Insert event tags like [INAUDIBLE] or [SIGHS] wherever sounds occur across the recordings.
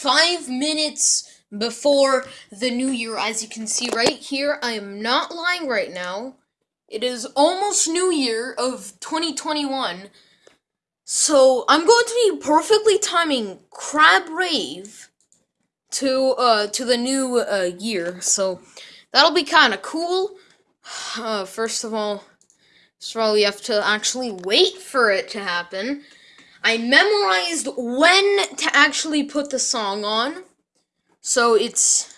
five minutes before the new year. As you can see right here, I am not lying right now. It is almost New Year of 2021. So I'm going to be perfectly timing Crab Rave to uh to the new uh, year. So that'll be kind of cool. [SIGHS] Uh, first of all, all, we have to actually wait for it to happen. I memorized when to actually put the song on. So it's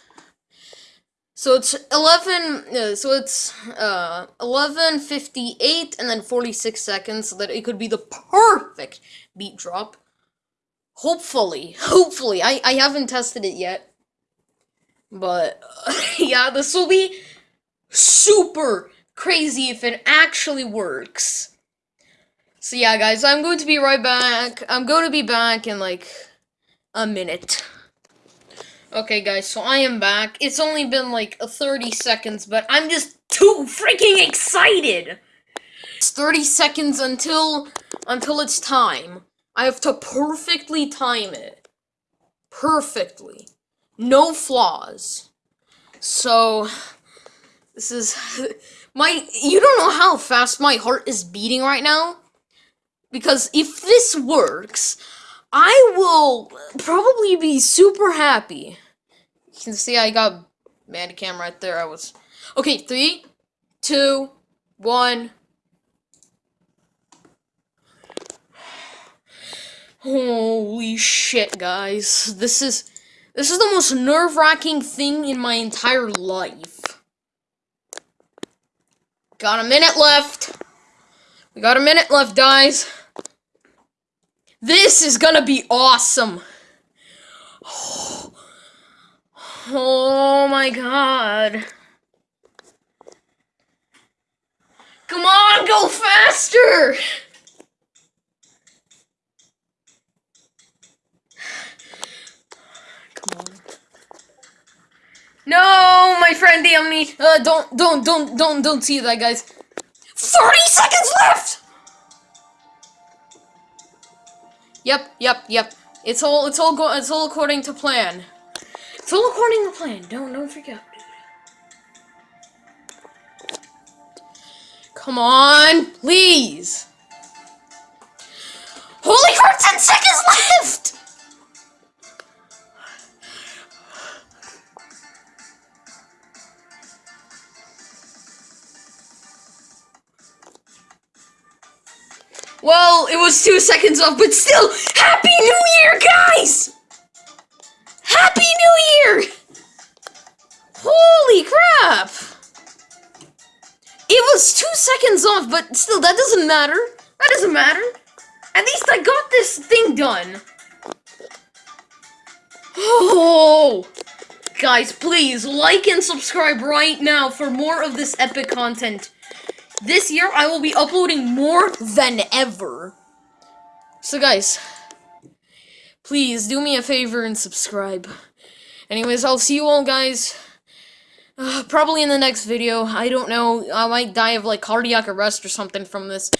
so it's 11 uh, so it's uh 11:58 and then 46 seconds so that it could be the perfect beat drop. Hopefully, hopefully. I I haven't tested it yet. But uh, [LAUGHS] yeah, this will be super crazy if it actually works. So yeah, guys, I'm going to be right back. I'm going to be back in like a minute. Okay, guys, so I am back. It's only been like 30 seconds, but I'm just too freaking excited. It's 30 seconds until until it's time. I have to perfectly time it. Perfectly. No flaws. So this is [LAUGHS] my you don't know how fast my heart is beating right now because if this works, I will probably be super happy. You can see I got Bandicam right there. I was okay. Three, two, one. Holy shit, guys! This is this is the most nerve-wracking thing in my entire life. Got a minute left. We got a minute left, guys. This is gonna be awesome. Oh, my god. Come on, go faster! Come on. No, my friend damn me. Uh, don't, don't, don't, don't, don't see that, guys. 30 seconds left! Yep, yep, yep. It's all it's all go it's all according to plan. It's all according to plan. Don't don't freak out, dude. Come on, please. Holy crap, 10 seconds left! Well, it was two seconds off, but still, Happy New Year, guys! Happy New Year! Holy crap! It was two seconds off, but still, that doesn't matter. That doesn't matter. At least I got this thing done. Oh! Guys, please, like and subscribe right now for more of this epic content. This year, I will be uploading more than ever. So, guys, please do me a favor and subscribe. Anyways, I'll see you all, guys. Uh, probably in the next video. I don't know. I might die of, like, cardiac arrest or something from this.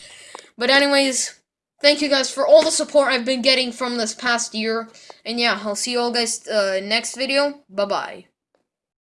But anyways, thank you guys for all the support I've been getting from this past year. And yeah, I'll see you all guys uh, next video. Bye-bye.